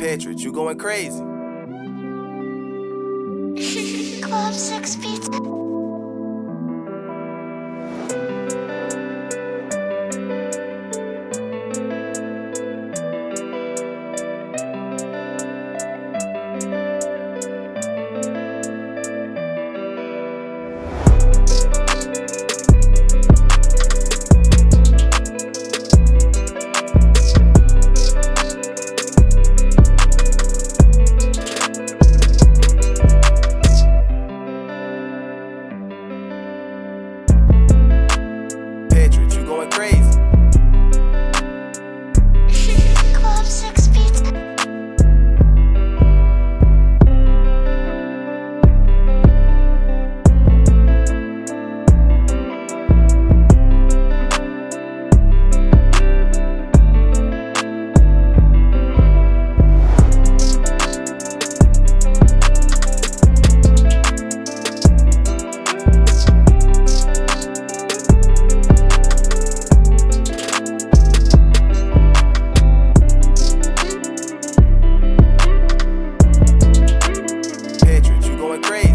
Petrich, you going crazy. Club Six Pizza. Great.